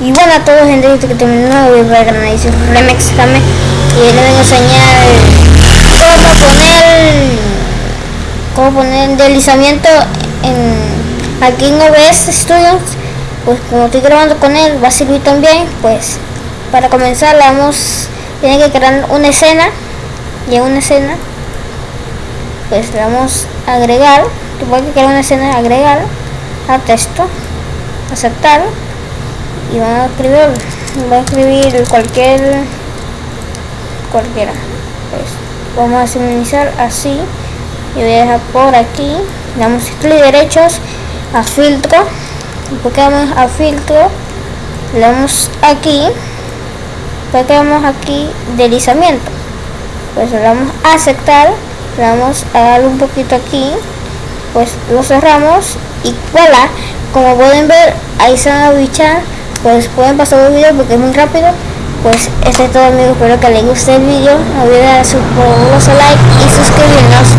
Y bueno a todos gente que terminó un nuevo video de Remix también. Y les vengo a enseñar cómo poner cómo poner deslizamiento en aquí en OBS Studios. Pues como estoy grabando con él va a servir también pues para comenzar vamos tiene que crear una escena. Y en una escena pues le vamos a agregar tuve que crear una escena agregar a texto aceptar y van a escribir va a escribir cualquier cualquiera. Pues vamos a sincronizar así. Y voy a dejar por aquí damos clic derechos a filtro vamos a filtro le damos aquí porque vamos aquí deslizamiento. Pues le damos a aceptar le damos a dar un poquito aquí pues lo cerramos y voilà. Como pueden ver ahí se van a bichar pues pueden pasar el video porque es muy rápido. Pues este es todo amigos. Espero que les guste el video. No olviden su like y suscribirnos